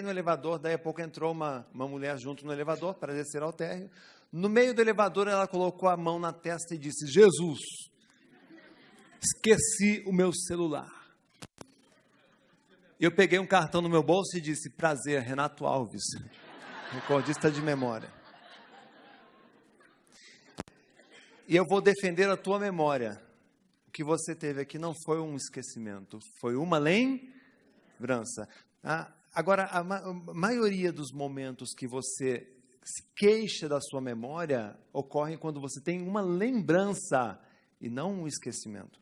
no elevador, daí a pouco entrou uma, uma mulher junto no elevador para descer ao térreo. No meio do elevador, ela colocou a mão na testa e disse: Jesus, esqueci o meu celular. Eu peguei um cartão no meu bolso e disse: Prazer, Renato Alves, recordista de memória. E eu vou defender a tua memória. O que você teve aqui não foi um esquecimento, foi uma lembrança. Ah, agora, a, ma a maioria dos momentos que você se queixa da sua memória ocorre quando você tem uma lembrança e não um esquecimento.